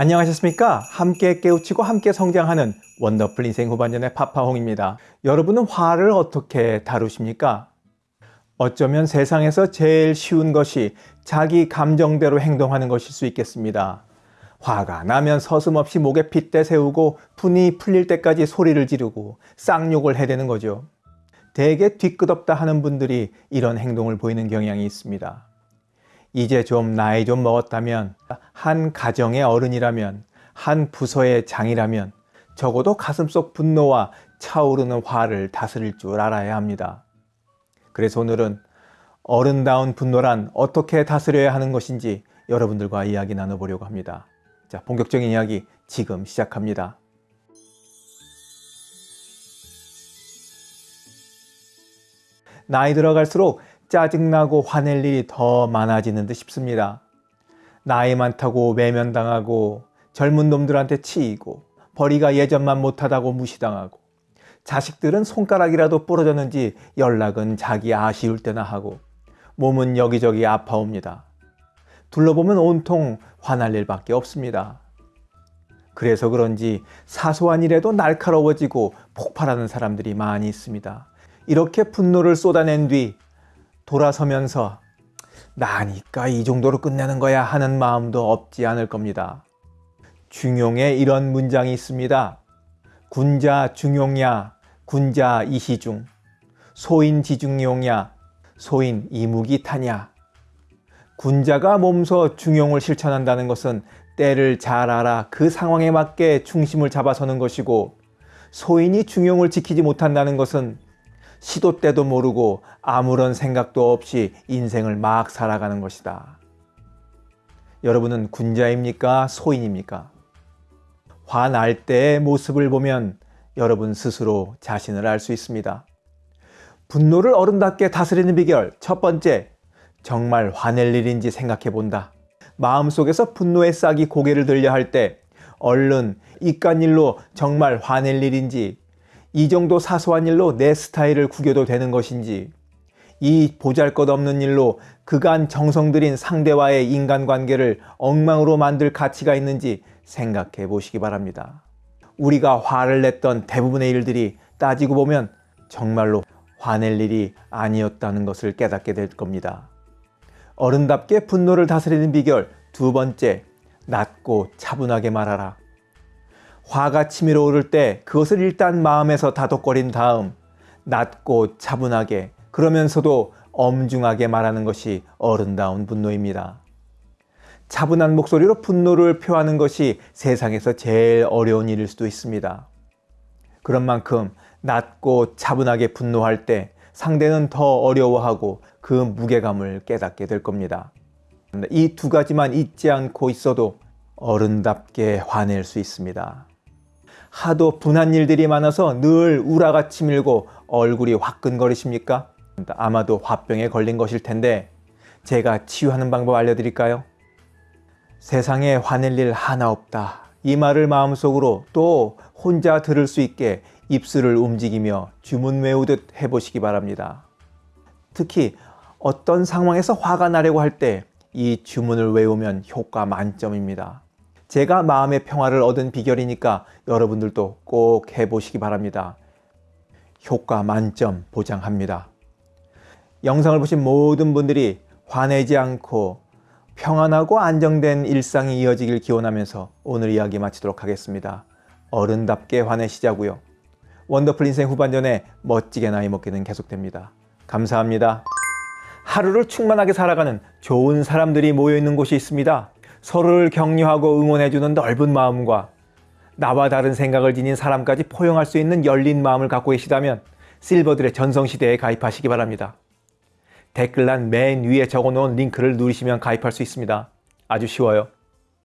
안녕하셨습니까? 함께 깨우치고 함께 성장하는 원더풀 인생 후반전의 파파홍입니다. 여러분은 화를 어떻게 다루십니까? 어쩌면 세상에서 제일 쉬운 것이 자기 감정대로 행동하는 것일 수 있겠습니다. 화가 나면 서슴없이 목에 핏대 세우고 분이 풀릴 때까지 소리를 지르고 쌍욕을 해대는 거죠. 대개 뒤끝없다 하는 분들이 이런 행동을 보이는 경향이 있습니다. 이제 좀 나이 좀 먹었다면 한 가정의 어른이라면 한 부서의 장이라면 적어도 가슴속 분노와 차오르는 화를 다스릴 줄 알아야 합니다. 그래서 오늘은 어른다운 분노란 어떻게 다스려야 하는 것인지 여러분들과 이야기 나눠보려고 합니다. 자, 본격적인 이야기 지금 시작합니다. 나이 들어갈수록 짜증나고 화낼 일이 더 많아지는 듯 싶습니다. 나이 많다고 외면당하고 젊은 놈들한테 치이고 벌이가 예전만 못하다고 무시당하고 자식들은 손가락이라도 부러졌는지 연락은 자기 아쉬울 때나 하고 몸은 여기저기 아파옵니다. 둘러보면 온통 화날 일밖에 없습니다. 그래서 그런지 사소한 일에도 날카로워지고 폭발하는 사람들이 많이 있습니다. 이렇게 분노를 쏟아낸 뒤 돌아서면서 나니까 이 정도로 끝내는 거야 하는 마음도 없지 않을 겁니다. 중용에 이런 문장이 있습니다. 군자 중용야 군자 이시중 소인 지중용야 소인 이무기 타냐 군자가 몸소 중용을 실천한다는 것은 때를 잘 알아 그 상황에 맞게 중심을 잡아서는 것이고 소인이 중용을 지키지 못한다는 것은 시도 때도 모르고 아무런 생각도 없이 인생을 막 살아가는 것이다. 여러분은 군자입니까? 소인입니까? 화날 때의 모습을 보면 여러분 스스로 자신을 알 수 있습니다. 분노를 어른답게 다스리는 비결 첫 번째, 정말 화낼 일인지 생각해 본다. 마음속에서 분노의 싹이 고개를 들려 할 때 얼른 이깟 일로 정말 화낼 일인지 이 정도 사소한 일로 내 스타일을 구겨도 되는 것인지 이 보잘것없는 일로 그간 정성 들인 상대와의 인간관계를 엉망으로 만들 가치가 있는지 생각해 보시기 바랍니다. 우리가 화를 냈던 대부분의 일들이 따지고 보면 정말로 화낼 일이 아니었다는 것을 깨닫게 될 겁니다. 어른답게 분노를 다스리는 비결 두 번째, 낮고 차분하게 말하라. 화가 치밀어 오를 때 그것을 일단 마음에서 다독거린 다음 낮고 차분하게 그러면서도 엄중하게 말하는 것이 어른다운 분노입니다. 차분한 목소리로 분노를 표하는 것이 세상에서 제일 어려운 일일 수도 있습니다. 그런 만큼 낮고 차분하게 분노할 때 상대는 더 어려워하고 그 무게감을 깨닫게 될 겁니다. 이 두 가지만 잊지 않고 있어도 어른답게 화낼 수 있습니다. 하도 분한 일들이 많아서 늘 우라가 치밀고 얼굴이 화끈거리십니까? 아마도 화병에 걸린 것일 텐데 제가 치유하는 방법 알려드릴까요? 세상에 화낼 일 하나 없다. 이 말을 마음속으로 또 혼자 들을 수 있게 입술을 움직이며 주문 외우듯 해보시기 바랍니다. 특히 어떤 상황에서 화가 나려고 할 때 이 주문을 외우면 효과 만점입니다. 제가 마음의 평화를 얻은 비결이니까 여러분들도 꼭 해보시기 바랍니다. 효과 만점 보장합니다. 영상을 보신 모든 분들이 화내지 않고 평안하고 안정된 일상이 이어지길 기원하면서 오늘 이야기 마치도록 하겠습니다. 어른답게 화내시자고요. 원더풀 인생 후반전에 멋지게 나이 먹기는 계속됩니다. 감사합니다. 하루를 충만하게 살아가는 좋은 사람들이 모여있는 곳이 있습니다. 서로를 격려하고 응원해주는 넓은 마음과 나와 다른 생각을 지닌 사람까지 포용할 수 있는 열린 마음을 갖고 계시다면 실버들의 전성시대에 가입하시기 바랍니다. 댓글란 맨 위에 적어놓은 링크를 누르시면 가입할 수 있습니다. 아주 쉬워요.